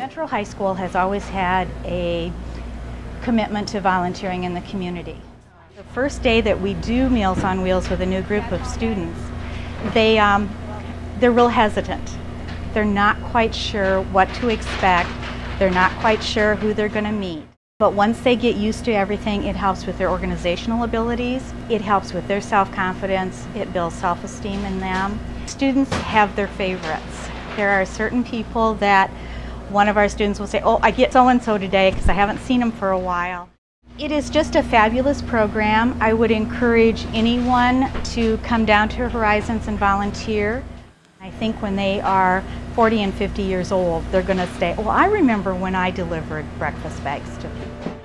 Central High School has always had a commitment to volunteering in the community. The first day that we do Meals on Wheels with a new group of students, they, um, they're real hesitant. They're not quite sure what to expect. They're not quite sure who they're going to meet. But once they get used to everything, it helps with their organizational abilities, it helps with their self-confidence, it builds self-esteem in them. Students have their favorites. There are certain people that one of our students will say, oh, I get so-and-so today because I haven't seen them for a while. It is just a fabulous program. I would encourage anyone to come down to Horizons and volunteer. I think when they are 40 and 50 years old, they're going to say, well, I remember when I delivered breakfast bags to people.